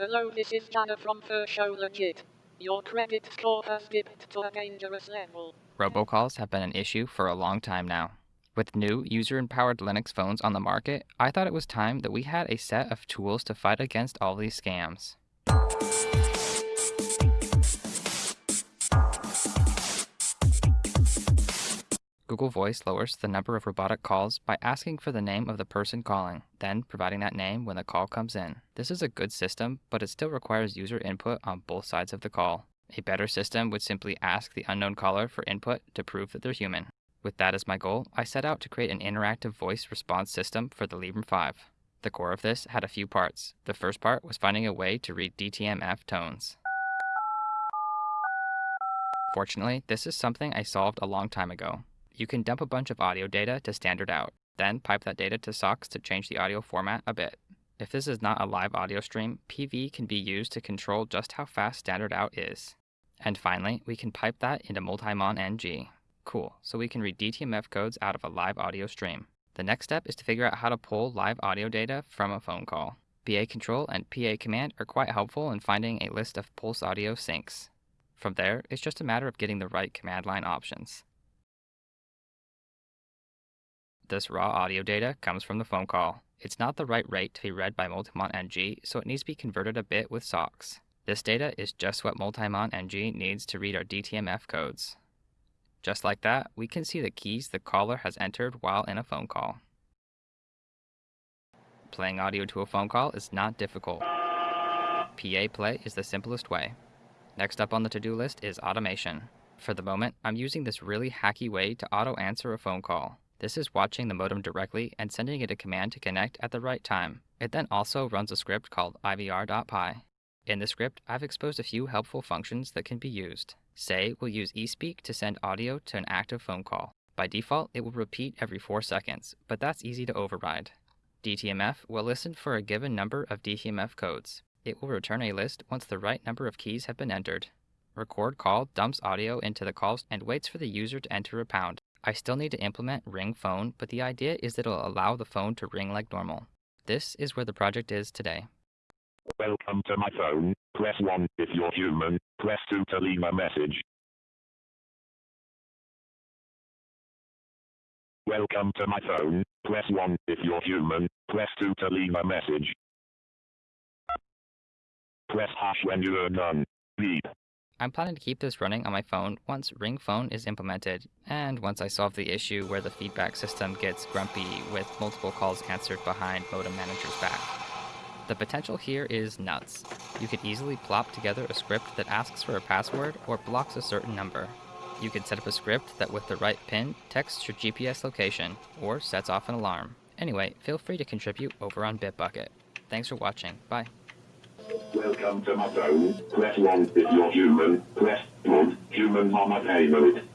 Hello, this is Dana from First Show Legit. Your credit score has dipped to a dangerous level. Robocalls have been an issue for a long time now. With new user empowered Linux phones on the market, I thought it was time that we had a set of tools to fight against all these scams. Google Voice lowers the number of robotic calls by asking for the name of the person calling, then providing that name when the call comes in. This is a good system, but it still requires user input on both sides of the call. A better system would simply ask the unknown caller for input to prove that they're human. With that as my goal, I set out to create an interactive voice response system for the Librem 5. The core of this had a few parts. The first part was finding a way to read DTMF tones. Fortunately, this is something I solved a long time ago. You can dump a bunch of audio data to standard out, then pipe that data to SOX to change the audio format a bit. If this is not a live audio stream, PV can be used to control just how fast standard out is. And finally, we can pipe that into Multimon NG. Cool, so we can read DTMF codes out of a live audio stream. The next step is to figure out how to pull live audio data from a phone call. PA control and PA command are quite helpful in finding a list of pulse audio sinks. From there, it's just a matter of getting the right command line options. This raw audio data comes from the phone call. It's not the right rate to be read by Multimon NG, so it needs to be converted a bit with SOX. This data is just what Multimon NG needs to read our DTMF codes. Just like that, we can see the keys the caller has entered while in a phone call. Playing audio to a phone call is not difficult. PA play is the simplest way. Next up on the to-do list is automation. For the moment, I'm using this really hacky way to auto-answer a phone call. This is watching the modem directly and sending it a command to connect at the right time. It then also runs a script called ivr.py. In the script, I've exposed a few helpful functions that can be used. Say we'll use eSpeak to send audio to an active phone call. By default, it will repeat every 4 seconds, but that's easy to override. DTMF will listen for a given number of DTMF codes. It will return a list once the right number of keys have been entered. Record call dumps audio into the calls and waits for the user to enter a pound. I still need to implement Ring Phone, but the idea is that it'll allow the phone to ring like normal. This is where the project is today. Welcome to my phone. Press 1 if you're human. Press 2 to leave a message. Welcome to my phone. Press 1 if you're human. Press 2 to leave a message. Press hash when you are done. Beep. I'm planning to keep this running on my phone once Ring Phone is implemented, and once I solve the issue where the feedback system gets grumpy with multiple calls answered behind Modem Manager's back. The potential here is nuts. You could easily plop together a script that asks for a password or blocks a certain number. You could set up a script that with the right pin texts your GPS location or sets off an alarm. Anyway, feel free to contribute over on Bitbucket. Thanks for watching. Bye. Welcome to my phone. Press 1 if you're human. Press 1. Humans on my payment.